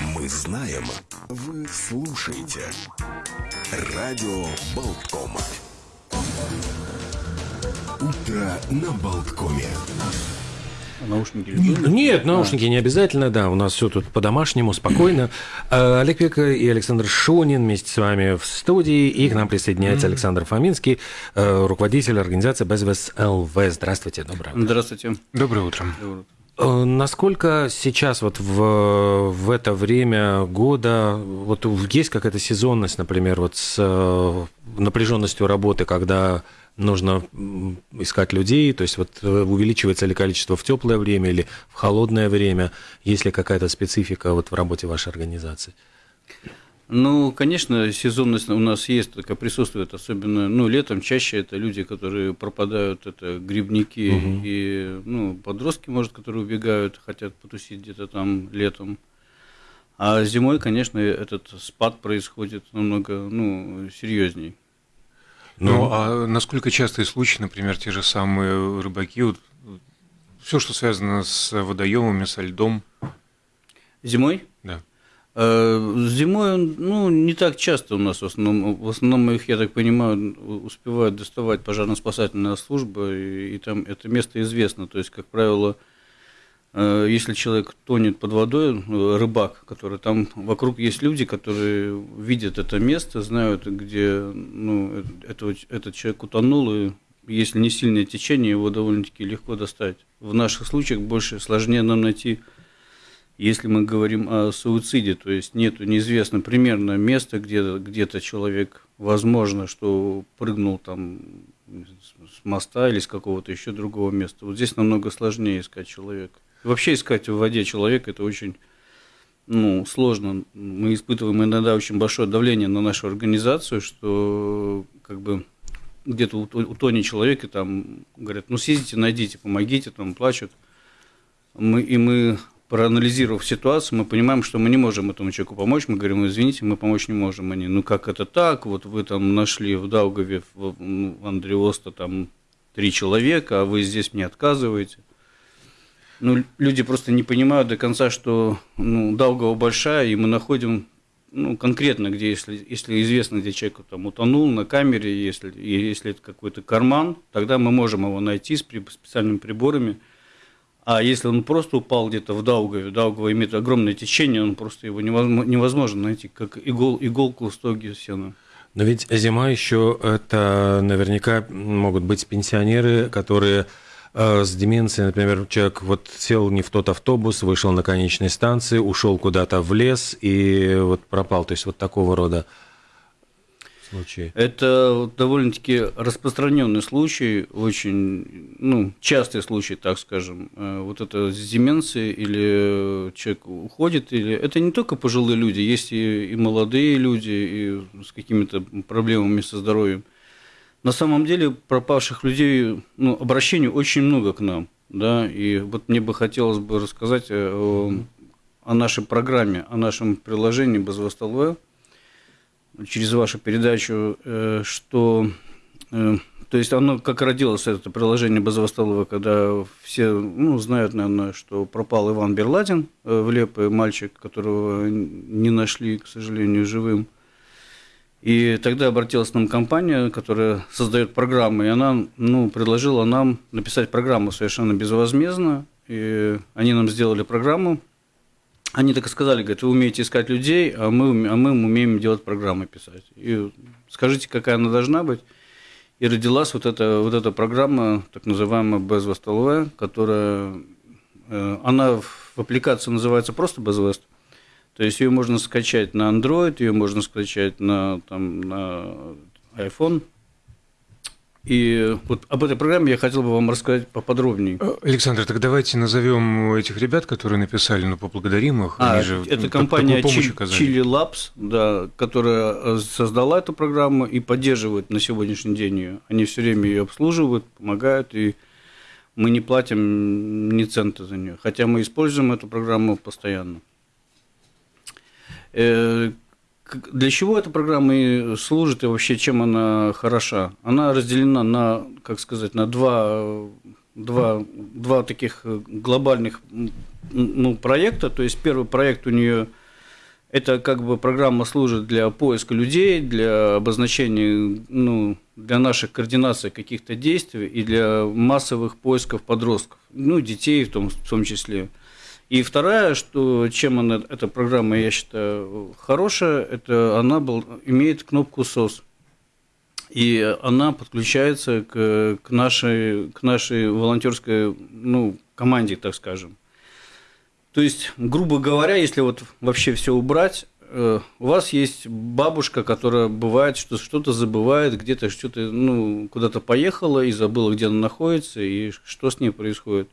Мы знаем, вы слушаете. Радио Болткома. Утро на Болткоме. Наушники Нет, наушники не обязательно, да, у нас все тут по-домашнему, спокойно. А, Олег Пека и Александр Шонин вместе с вами в студии, и к нам присоединяется Александр Фоминский, э, руководитель организации Безвес ЛВ. Здравствуйте, доброе утро. Здравствуйте. Доброе утро. Доброе утро. Э, Насколько сейчас вот в, в это время года вот есть какая-то сезонность, например, вот с э, напряженностью работы, когда нужно искать людей, то есть вот э, увеличивается ли количество в теплое время или в холодное время, есть ли какая-то специфика вот в работе вашей организации? Ну, конечно, сезонность у нас есть, такая присутствует, особенно, ну, летом чаще это люди, которые пропадают, это грибники Мгм. и, ну, подростки, может, которые убегают, хотят потусить где-то там летом. А зимой, конечно, этот спад происходит намного, ну, серьезней. Ну, а насколько частые случаи, например, те же самые рыбаки, вот, все, что связано с водоемами, со льдом, Зимой? Э, Зимой, ну, не так часто у нас в основном, в основном их, я так понимаю, успевают доставать пожарно-спасательная служба, и, и там это место известно. То есть, как правило, э, если человек тонет под водой, э, рыбак, который там вокруг есть люди, которые видят это место, знают, где ну, этого- этот человек утонул, и если не сильное течение, его довольно-таки легко достать. В наших случаях больше сложнее нам найти если мы говорим о суициде, то есть нету неизвестно примерно место, где где-то человек, возможно, что прыгнул там с моста или с какого-то еще другого места. Вот здесь намного сложнее искать человека. Вообще искать в воде человека это очень ну, сложно. Мы испытываем иногда очень большое давление на нашу организацию, что как бы где-то ут- утонет человек, и там говорят, ну съездите, найдите, помогите, там плачут. Мы, и мы, проанализировав ситуацию, мы понимаем, что мы не можем этому человеку помочь. Мы говорим, «Ну, извините, мы помочь не можем. Они, ну как это так? Вот вы там нашли в Даугаве, в, ну, в Андреоста там три человека, а вы здесь мне отказываете. Ну, люди просто не понимают до конца, что ну, Даугава большая, и мы находим ну, конкретно, где, если, если известно, где человек там утонул на камере, если, если это какой-то карман, тогда мы можем его найти с при- специальными приборами. А если он просто упал где-то в Даугаве, Даугава имеет огромное течение, он просто его невозможно, невозможно найти, как игол, иголку в стоге сена. Но ведь зима еще это наверняка могут быть пенсионеры, которые э, с деменцией, например, человек вот сел не в тот автобус, вышел на конечной станции, ушел куда-то в лес и вот пропал. То есть вот такого рода случаи. Это довольно-таки распространенный случай, очень ну, частый случай, так скажем. Э, Вот это с деменцией или человек уходит, или это не только пожилые люди, есть и, и молодые люди, и с какими-то проблемами со здоровьем. На самом деле пропавших людей, ну, обращений очень много к нам, да, и вот мне бы хотелось бы рассказать э, о, о нашей программе, о нашем приложении «Безвостолве», через вашу передачу, э, что, э, то есть оно как родилось, это приложение Базовостолова, когда все ну, знают, наверное, что пропал Иван Берладин э, в Лепе, мальчик, которого не нашли, к сожалению, живым. И тогда обратилась к нам компания, которая создает программы, и она ну, предложила нам написать программу совершенно безвозмездно. И они нам сделали программу, они так и сказали, говорят, вы умеете искать людей, а мы, а мы умеем делать программы писать. И скажите, какая она должна быть. И родилась вот эта, вот эта программа, так называемая Безвест ЛВ, которая, э, она в аппликации называется просто Безвест. То есть ее можно скачать на Android, ее можно скачать на, там, на iPhone. И вот об этой программе я хотел бы вам рассказать поподробнее. Э, Александр, так давайте назовем этих ребят, которые написали, ну, поблагодарим их. А, Они же это так- компания. Chili Labs, да, которая э, создала эту программу и поддерживает на сегодняшний день ее. Они все время ее обслуживают, помогают, и мы не платим ни цента за нее. Хотя мы используем эту программу постоянно. Для чего эта программа и служит и вообще чем она хороша? Она разделена на, как сказать, на два, два, два таких глобальных ну, проекта. То есть первый проект у нее Это как бы программа служит для поиска людей, для обозначения, ну, для наших координаций каких-то действий и для массовых поисков подростков, ну, детей в том, в том числе. И вторая, что чем она, эта программа, я считаю, хорошая, это она был, имеет кнопку SOS. И она подключается к, к, нашей, к нашей волонтерской ну, команде, так скажем. То есть, грубо говоря, если вот вообще все убрать, э, у вас есть бабушка, которая бывает, что что-то забывает, где-то что-то, ну, куда-то поехала и забыла, где она находится, и что с ней происходит.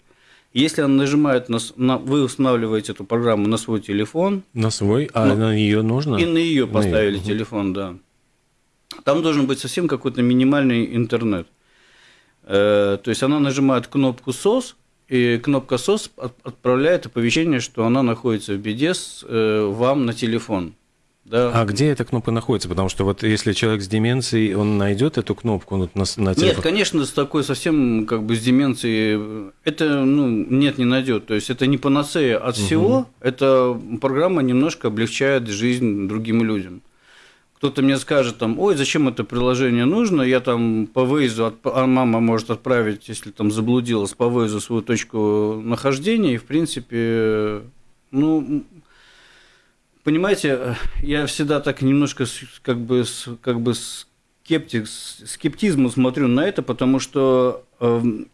Если она нажимает на, на вы устанавливаете эту программу на свой телефон. На свой, а ну, на нее нужно? И на ее поставили на телефон, да. Там должен быть совсем какой-то минимальный интернет. Э, то есть она нажимает кнопку SOS, и кнопка SOS отправляет оповещение, что она находится в беде с, э, вам на телефон. Да. А где эта кнопка находится? Потому что вот если человек с деменцией, он найдет эту кнопку на, на телефон? Нет, конечно, с такой совсем как бы с деменцией это ну, нет, не найдет. То есть это не панацея от угу. всего, эта программа немножко облегчает жизнь другим людям. Кто-то мне скажет там, ой, зачем это приложение нужно, я там по выезду, а мама может отправить, если там заблудилась, по выезду свою точку нахождения, и в принципе, ну, понимаете, я всегда так немножко как бы, как бы скептик, скептизмом смотрю на это, потому что эм,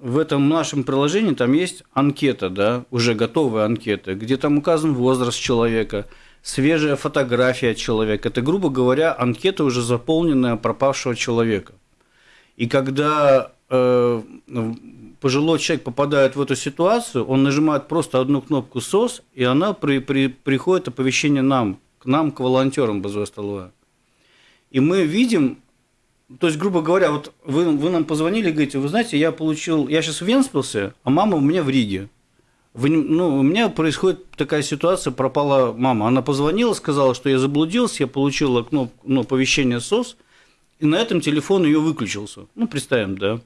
в этом нашем приложении там есть анкета, да, уже готовая анкета, где там указан возраст человека, свежая фотография человека. Это, грубо говоря, анкета уже заполненная пропавшего человека. И когда э, пожилой человек попадает в эту ситуацию, он нажимает просто одну кнопку СОС, и она при, при, приходит оповещение нам, к нам, к волонтерам БЗО И мы видим, то есть, грубо говоря, вот вы, вы нам позвонили говорите, вы знаете, я получил, я сейчас в Венспилсе, а мама у меня в Риге. Вы, ну, у меня происходит такая ситуация, пропала мама. Она позвонила, сказала, что я заблудился, я получила кнопку, ну, оповещение СОС, и на этом телефон ее выключился. Ну, представим, да.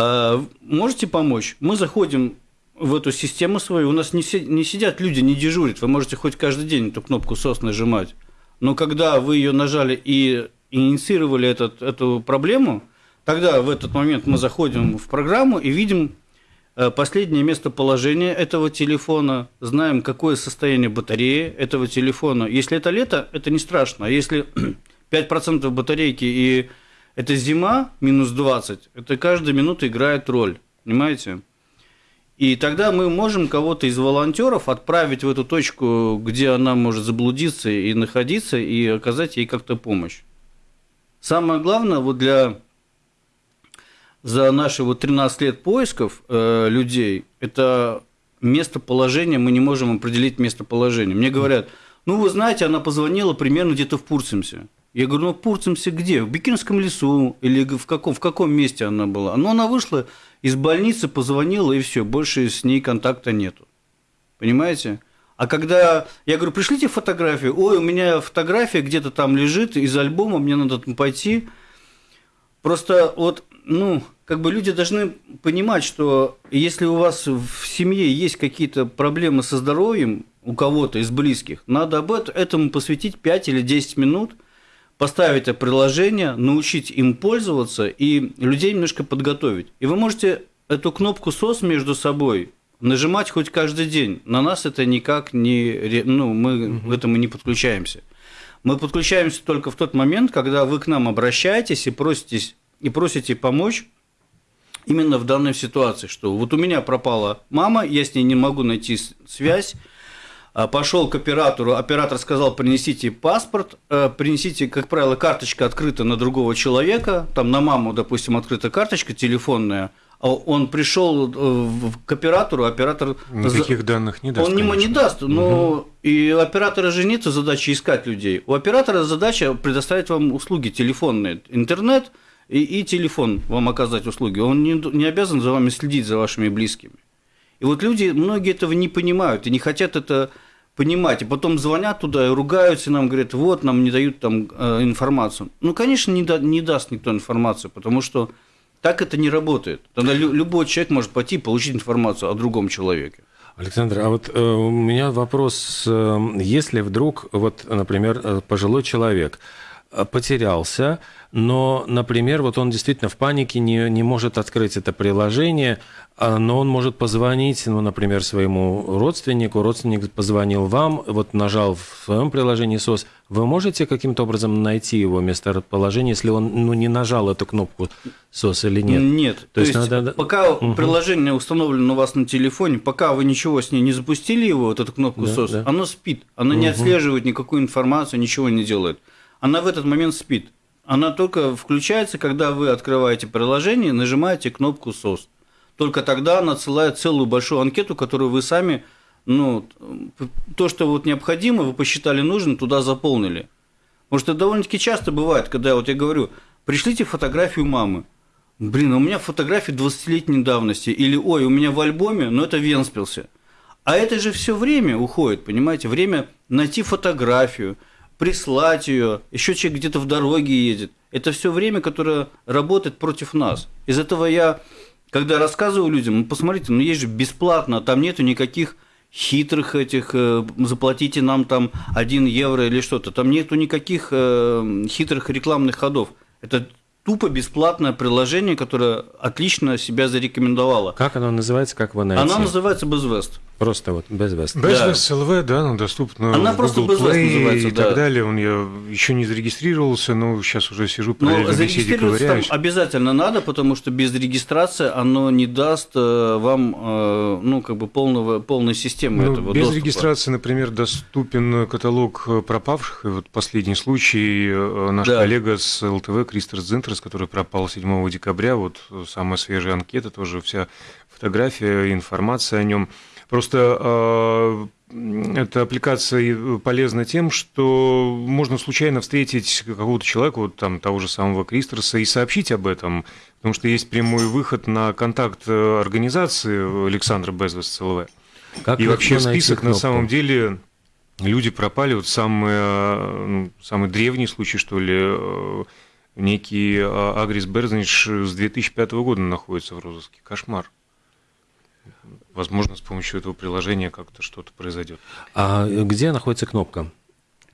А, можете помочь? Мы заходим в эту систему свою, у нас не, не сидят люди, не дежурят, вы можете хоть каждый день эту кнопку SOS нажимать, но когда вы ее нажали и инициировали этот, эту проблему, тогда в этот момент мы заходим в программу и видим э, последнее местоположение этого телефона, знаем, какое состояние батареи этого телефона. Если это лето, это не страшно, а если 5% батарейки и это зима, минус 20, это каждая минута играет роль, понимаете? И тогда мы можем кого-то из волонтеров отправить в эту точку, где она может заблудиться и находиться, и оказать ей как-то помощь. Самое главное, вот для за наши вот 13 лет поисков э, людей, это местоположение, мы не можем определить местоположение. Мне говорят, ну, вы знаете, она позвонила примерно где-то в Пурцемсе. Я говорю, ну, Пурцемсе где? В Бикинском лесу? Или в каком, в каком месте она была? Ну, она вышла из больницы, позвонила, и все, больше с ней контакта нету. Понимаете? А когда я говорю, пришлите фотографию, ой, у меня фотография где-то там лежит из альбома, мне надо там пойти. Просто вот, ну, как бы люди должны понимать, что если у вас в семье есть какие-то проблемы со здоровьем у кого-то из близких, надо об этом этому посвятить 5 или 10 минут – поставить это приложение, научить им пользоваться и людей немножко подготовить. И вы можете эту кнопку SOS между собой нажимать хоть каждый день. На нас это никак не... Ну, мы угу. к этому не подключаемся. Мы подключаемся только в тот момент, когда вы к нам обращаетесь и проситесь, и просите помочь именно в данной ситуации, что вот у меня пропала мама, я с ней не могу найти связь, пошел к оператору, оператор сказал, принесите паспорт, э, принесите, как правило, карточка открыта на другого человека, там на маму, допустим, открыта карточка телефонная, а он пришел э, к оператору, оператор... Никаких данных не даст, Он конечно. не даст, но угу. и у оператора же нет задачи искать людей. У оператора задача предоставить вам услуги телефонные, интернет и, и телефон вам оказать услуги. Он не, не обязан за вами следить, за вашими близкими. И вот люди, многие этого не понимают и не хотят это понимать, и потом звонят туда и ругаются, и нам говорят, вот, нам не дают там э, информацию. Ну, конечно, не, да, не даст никто информацию, потому что так это не работает. Тогда любой человек может пойти и получить информацию о другом человеке. Александр, а вот э, у меня вопрос, э, если вдруг, вот, например, э, пожилой человек потерялся, но, например, вот он действительно в панике не, не может открыть это приложение, а, но он может позвонить, ну, например, своему родственнику, родственник позвонил вам, вот нажал в своем приложении СОС, вы можете каким-то образом найти его местоположение, если он ну, не нажал эту кнопку СОС или нет? Нет. То, То есть, есть надо... пока угу. приложение установлено у вас на телефоне, пока вы ничего с ней не запустили его, вот эту кнопку да, СОС, да. оно спит, оно угу. не отслеживает никакую информацию, ничего не делает. Она в этот момент спит. Она только включается, когда вы открываете приложение, нажимаете кнопку SOS. Только тогда она отсылает целую большую анкету, которую вы сами, ну, то, что вот необходимо, вы посчитали нужным, туда заполнили. Потому что довольно-таки часто бывает, когда вот я говорю, пришлите фотографию мамы. Блин, а у меня фотографии 20-летней давности. Или, ой, у меня в альбоме, но это Венспилсе. А это же все время уходит, понимаете? Время найти фотографию, прислать ее, еще человек где-то в дороге едет. Это все время, которое работает против нас. Из этого я, когда рассказываю людям, ну посмотрите, ну есть же бесплатно, там нету никаких хитрых этих, э, заплатите нам там 1 евро или что-то, там нету никаких э, хитрых рекламных ходов. Это тупо бесплатное приложение, которое отлично себя зарекомендовало. Как оно называется, как вы найти? Оно называется BizVest. Просто вот Безвест. Безвест да. ЛВ, да, ну, доступно Она в Google Play называется, и да. так далее. Он я еще не зарегистрировался, но сейчас уже сижу по ну, зарегистрироваться там обязательно надо, потому что без регистрации оно не даст э, вам, э, ну, как бы полного, полной системы ну, этого Без доступа. регистрации, например, доступен каталог пропавших. И вот последний случай, э, наш да. коллега с ЛТВ, Кристер Зинтерс, который пропал 7 декабря, вот самая свежая анкета, тоже вся фотография, информация о нем. Просто а, эта аппликация полезна тем, что можно случайно встретить какого-то человека, вот там того же самого Кристерса, и сообщить об этом, потому что есть прямой выход на контакт организации Александра Безвес ЦЛВ. Как и вообще список на самом деле люди пропали, вот самый, ну, самый древний случай, что ли, э, некий а, Агрис Берзнич с 2005 года находится в розыске. Кошмар возможно, с помощью этого приложения как-то что-то произойдет. А где находится кнопка?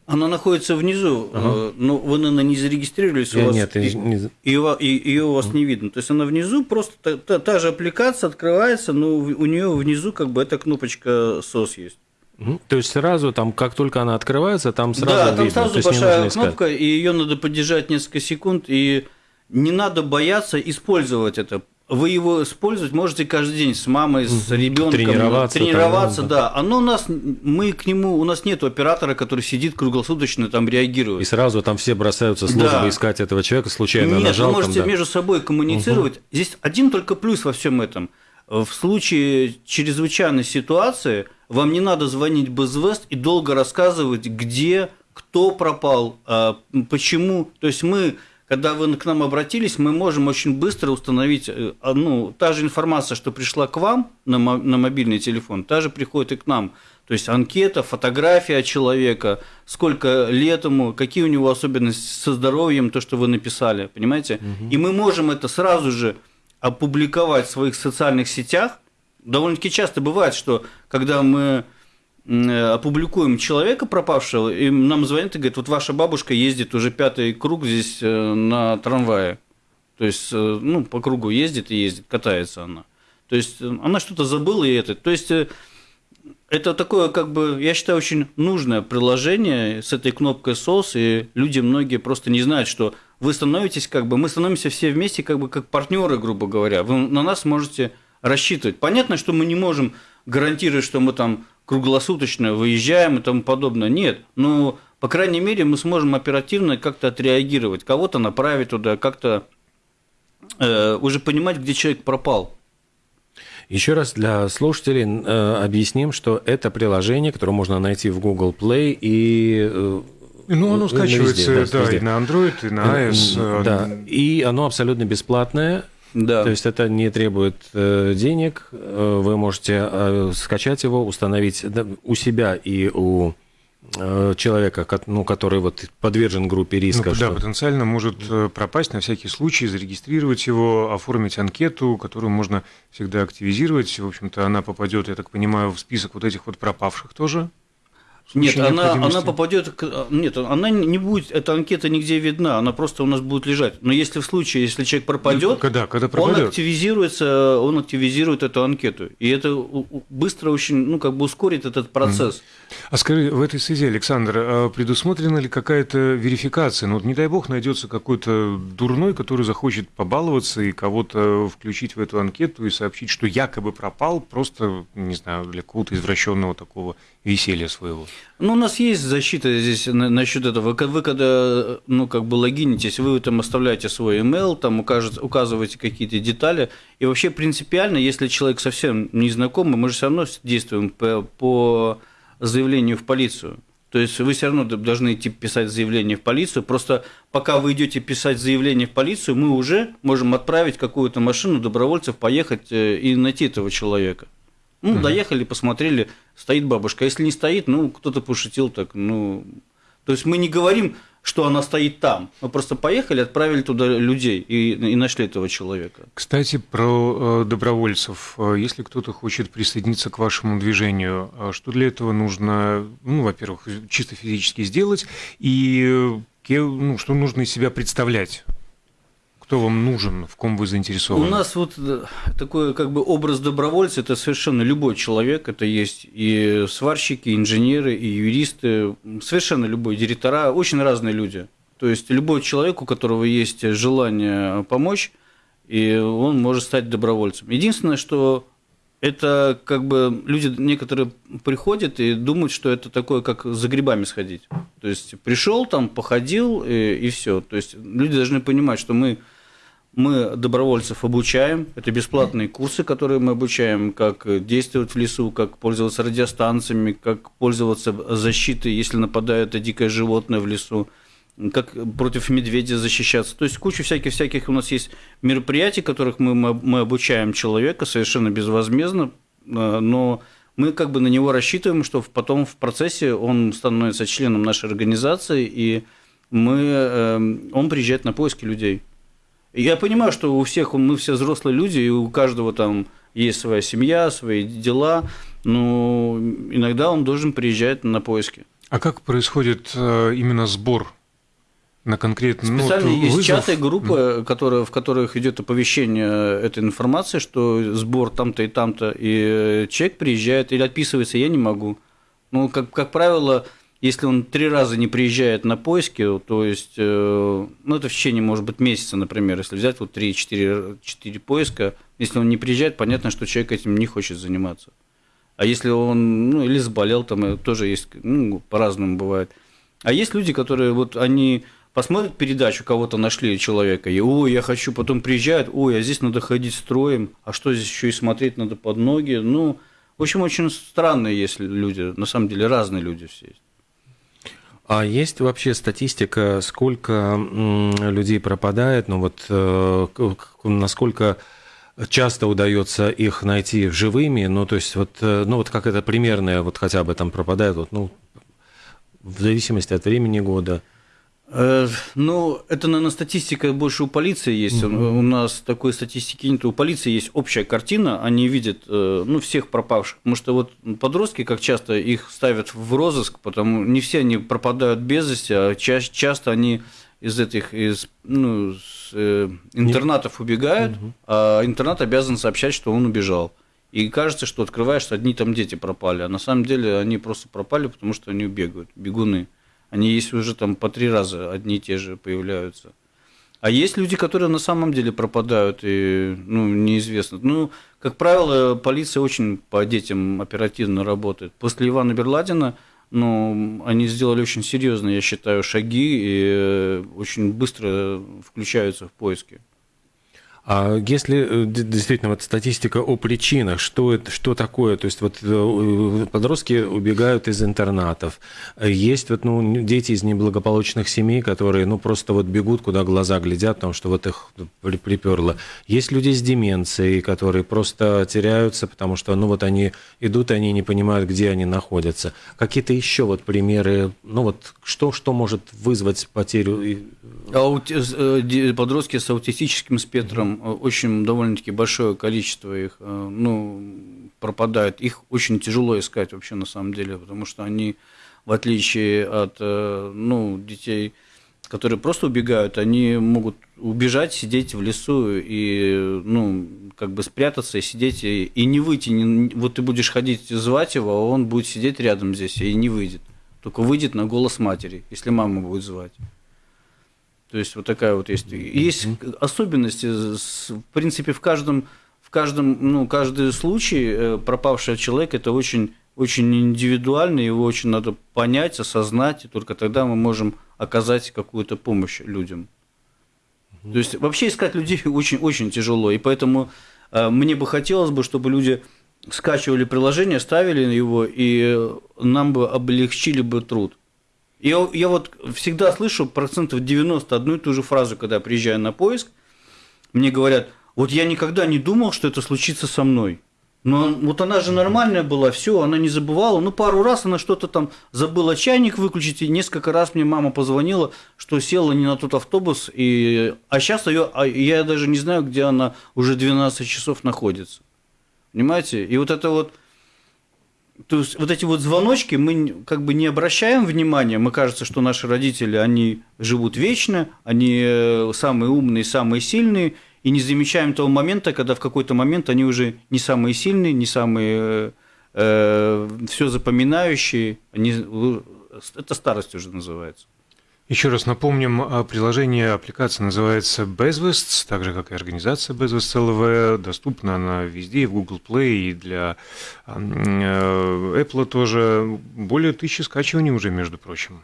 Она находится внизу, ага. Э, но вы, наверное, не зарегистрировались, у вас, нет, и, не... и, и, ее у вас не видно. То есть она внизу, просто та, та, та же аппликация открывается, но у нее внизу как бы эта кнопочка SOS есть. То есть сразу там, как только она открывается, там сразу да, видно. там сразу большая кнопка, и ее надо поддержать несколько секунд, и не надо бояться использовать это вы его использовать можете каждый день с мамой, с ребенком. Тренироваться. Тренироваться, там, да. Оно у нас, мы к нему, у нас нет оператора, который сидит круглосуточно там реагирует. И сразу там все бросаются службы да. искать этого человека, случайно нет, нажал. вы можете там, да. между собой коммуницировать. Угу. Здесь один только плюс во всем этом. В случае чрезвычайной ситуации вам не надо звонить Безвест и долго рассказывать, где, кто пропал, а, почему. То есть мы когда вы к нам обратились, мы можем очень быстро установить, ну, та же информация, что пришла к вам на, на мобильный телефон, та же приходит и к нам. То есть анкета, фотография человека, сколько лет ему, какие у него особенности со здоровьем, то, что вы написали, понимаете? Угу. И мы можем это сразу же опубликовать в своих социальных сетях. Довольно-таки часто бывает, что когда мы опубликуем человека пропавшего, и нам звонят и говорят, вот ваша бабушка ездит уже пятый круг здесь э, на трамвае. То есть, э, ну, по кругу ездит и ездит, катается она. То есть, она что-то забыла и это. То есть, это такое, как бы, я считаю, очень нужное приложение с этой кнопкой SOS, и люди многие просто не знают, что вы становитесь, как бы, мы становимся все вместе, как бы, как партнеры, грубо говоря. Вы на нас можете рассчитывать. Понятно, что мы не можем гарантировать, что мы там круглосуточно выезжаем и тому подобное. Нет, но, по крайней мере, мы сможем оперативно как-то отреагировать, кого-то направить туда, как-то э, уже понимать, где человек пропал. Еще раз для слушателей э, объясним, что это приложение, которое можно найти в Google Play и э, ну, оно скачивается, везде, да, да, и на Android, и на iOS. Э, да, и оно абсолютно бесплатное. Да. То есть это не требует э, денег. Э, вы можете э, скачать его, установить да, у себя и у э, человека, ну, который вот подвержен группе риска. Ну, да, потенциально может э, пропасть на всякий случай, зарегистрировать его, оформить анкету, которую можно всегда активизировать. В общем-то, она попадет, я так понимаю, в список вот этих вот пропавших тоже. Нет, она, она попадет, нет, она не будет, эта анкета нигде видна, она просто у нас будет лежать. Но если в случае, если человек пропадет, когда, когда пропадет? он активизируется, он активизирует эту анкету, и это быстро очень, ну как бы ускорит этот процесс. А скажи, в этой связи, Александр, а предусмотрена ли какая-то верификация? Ну вот не дай бог найдется какой-то дурной, который захочет побаловаться и кого-то включить в эту анкету и сообщить, что якобы пропал, просто не знаю для какого-то извращенного такого веселья своего. Ну, у нас есть защита здесь насчет этого. Вы когда, ну, как бы логинитесь, вы там оставляете свой email, там указываете какие-то детали. И вообще принципиально, если человек совсем не знакомый, мы же все равно действуем по, заявлению в полицию. То есть вы все равно должны идти писать заявление в полицию. Просто пока вы идете писать заявление в полицию, мы уже можем отправить какую-то машину добровольцев поехать э, и найти этого человека. Ну, угу. доехали, посмотрели, стоит бабушка. А если не стоит, ну, кто-то пошутил так, ну. То есть мы не говорим, что она стоит там. Мы просто поехали, отправили туда людей и, и нашли этого человека. Кстати, про э, добровольцев. Э, если кто-то хочет присоединиться к вашему движению, э, что для этого нужно, ну, во-первых, чисто физически сделать, и ну, что нужно из себя представлять? Кто вам нужен, в ком вы заинтересованы? У нас вот э, такой как бы образ добровольца – это совершенно любой человек. Это есть и сварщики, и инженеры, и юристы, совершенно любой, директора, очень разные люди. То есть любой человек, у которого есть желание помочь, и он может стать добровольцем. Единственное, что это как бы люди некоторые приходят и думают, что это такое, как за грибами сходить. То есть пришел там, походил и, и все. То есть люди должны понимать, что мы мы добровольцев обучаем. Это бесплатные курсы, которые мы обучаем, как действовать в лесу, как пользоваться радиостанциями, как пользоваться защитой, если нападает дикое животное в лесу, как против медведя защищаться. То есть куча всяких-всяких у нас есть мероприятий, которых мы, мы обучаем человека совершенно безвозмездно, э, но мы как бы на него рассчитываем, что потом в процессе он становится членом нашей организации, и мы, э, он приезжает на поиски людей. Я понимаю, что у всех, мы все взрослые люди, и у каждого там есть своя семья, свои дела, но иногда он должен приезжать на поиски. А как происходит э, именно сбор на конкретный ну, Специально ну, есть вызов? чаты, группы, которые, в которых идет оповещение этой информации, что сбор там-то и там-то, и человек приезжает или отписывается, я не могу. Ну, как, как правило, если он три раза не приезжает на поиски, то есть, э, ну, это в течение, может быть, месяца, например, если взять вот 3-4 поиска, если он не приезжает, понятно, что человек этим не хочет заниматься. А если он, ну, или заболел, там э, тоже есть, ну, по-разному бывает. А есть люди, которые вот, они посмотрят передачу, кого-то нашли человека, и, ой, я хочу, потом приезжают, ой, а здесь надо ходить строем, а что здесь еще и смотреть надо под ноги, ну, в общем, очень странные есть люди, на самом деле разные люди все есть. А есть вообще статистика, сколько людей пропадает, ну вот э, насколько часто удается их найти живыми, ну то есть вот, э, ну вот как это примерное, вот хотя бы там пропадает, вот, ну в зависимости от времени года – ну, это, наверное, статистика больше у полиции есть. Угу. У нас такой статистики нет. У полиции есть общая картина, они видят э, ну, всех пропавших. Потому что вот подростки, как часто их ставят в розыск, потому не все они пропадают без вести, а ча- часто они из этих из, ну, с, э, интернатов убегают, угу. а интернат обязан сообщать, что он убежал. И кажется, что открываешь, одни там дети пропали, а на самом деле они просто пропали, потому что они бегают, бегуны. Они есть уже там по три раза одни и те же появляются. А есть люди, которые на самом деле пропадают и ну, неизвестно. Ну, как правило, полиция очень по детям оперативно работает. После Ивана Берладина ну, они сделали очень серьезные, я считаю, шаги и э, очень быстро включаются в поиски. А если э, действительно вот статистика о причинах, что, это, что такое? То есть вот э, подростки убегают из интернатов. Есть вот ну, дети из неблагополучных семей, которые ну просто вот бегут, куда глаза глядят, потому что вот их приперло. Есть люди с деменцией, которые просто теряются, потому что ну вот они идут, и они не понимают, где они находятся. Какие-то еще вот примеры, ну вот что, что может вызвать потерю? Э, подростки с аутистическим спектром очень довольно-таки большое количество их э, ну, пропадает. Их очень тяжело искать вообще на самом деле, потому что они, в отличие от э, ну, детей, которые просто убегают, они могут убежать, сидеть в лесу и, ну, как бы спрятаться и сидеть, и, и не выйти. Не, вот ты будешь ходить, звать его, а он будет сидеть рядом здесь и не выйдет. Только выйдет на голос матери, если мама будет звать. То есть вот такая вот есть. Есть особенности, в принципе, в каждом, в каждом, ну, каждый случай э, пропавший человек это очень, очень индивидуально, его очень надо понять, осознать, и только тогда мы можем оказать какую-то помощь людям. То есть вообще искать людей очень, очень тяжело, и поэтому э, мне бы хотелось бы, чтобы люди скачивали приложение, ставили его, и нам бы облегчили бы труд. Я, я вот всегда слышу процентов 90 одну и ту же фразу, когда я приезжаю на поиск. Мне говорят, вот я никогда не думал, что это случится со мной. Но вот она же нормальная была, все, она не забывала. Ну, пару раз она что-то там забыла чайник выключить, и несколько раз мне мама позвонила, что села не на тот автобус, и... а сейчас ее, а я даже не знаю, где она уже 12 часов находится. Понимаете? И вот это вот то есть вот эти вот звоночки мы как бы не обращаем внимания, мы кажется, что наши родители, они живут вечно, они э, самые умные, самые сильные, и не замечаем того момента, когда в какой-то момент они уже не самые сильные, не самые э, э все запоминающие, они, это старость уже называется. Еще раз напомним, а, приложение, аппликация называется Bezwests, так же, как и организация Bezwests LV. Доступна она везде, в Google Play, и для э, Apple тоже. Более тысячи скачиваний уже, между прочим.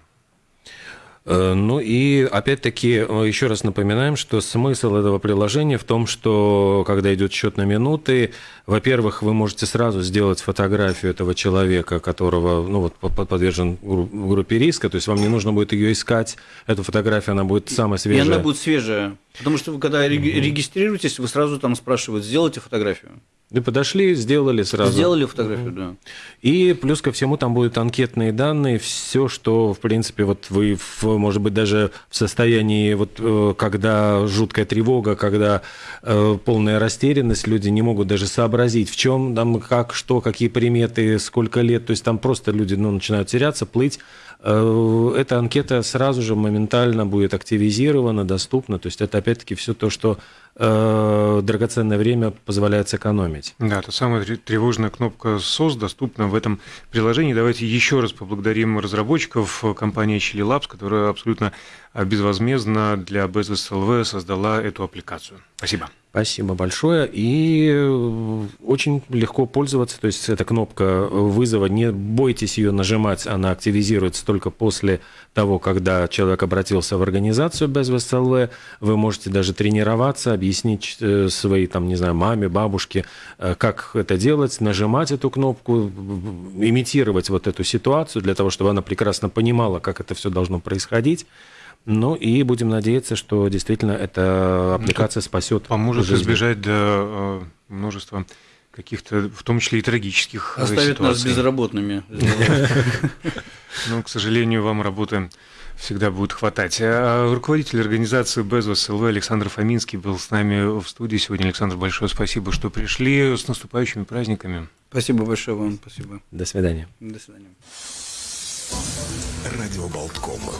Э, ну и опять-таки э, еще раз напоминаем, что смысл этого приложения в том, что когда идет счет на минуты, во-первых, вы можете сразу сделать фотографию этого человека, которого ну, вот, подвержен группе риска, то есть вам не нужно будет ее искать, эту фотографию, она будет самая свежая. И она будет свежая, потому что вы когда регистрируетесь, вы сразу там спрашивают, сделайте фотографию. Вы подошли, сделали сразу. Сделали фотографию, да. И плюс ко всему там будут анкетные данные, все, что, в принципе, вот вы, может быть, даже в состоянии, вот э, когда жуткая тревога, когда э, полная растерянность, люди не могут даже сообразить, в чем там, как, что, какие приметы, сколько лет, то есть там просто люди ну, начинают теряться, плыть. Э, эта анкета сразу же моментально будет активизирована, доступна, то есть это опять-таки все то, что э, драгоценное время позволяет сэкономить. Да, та самая тревожная кнопка SOS доступна в этом приложении. Давайте еще раз поблагодарим разработчиков компании Chili Labs, которая абсолютно безвозмездно для Bezos LV создала эту аппликацию. Спасибо. Спасибо большое. И э, очень легко пользоваться. То есть эта кнопка вызова, не бойтесь ее нажимать, она активизируется только после того, когда человек обратился в организацию без ВСЛВ. Вы можете даже тренироваться, объяснить э, своей, там, не знаю, маме, бабушке, э, как это делать, нажимать эту кнопку, имитировать вот эту ситуацию для того, чтобы она прекрасно понимала, как это все должно происходить. Ну и будем надеяться, что действительно эта аппликация спасет. Поможет жизнь. избежать до э, множества каких-то, в том числе и трагических э, Оставит ситуаций. нас безработными. Ну, к сожалению, вам работы всегда будет хватать. А руководитель организации Безос ЛВ Александр Фоминский был с нами в студии сегодня. Александр, большое спасибо, что пришли. С наступающими праздниками. Спасибо большое вам. Спасибо. До свидания. До свидания. Радио Болткома.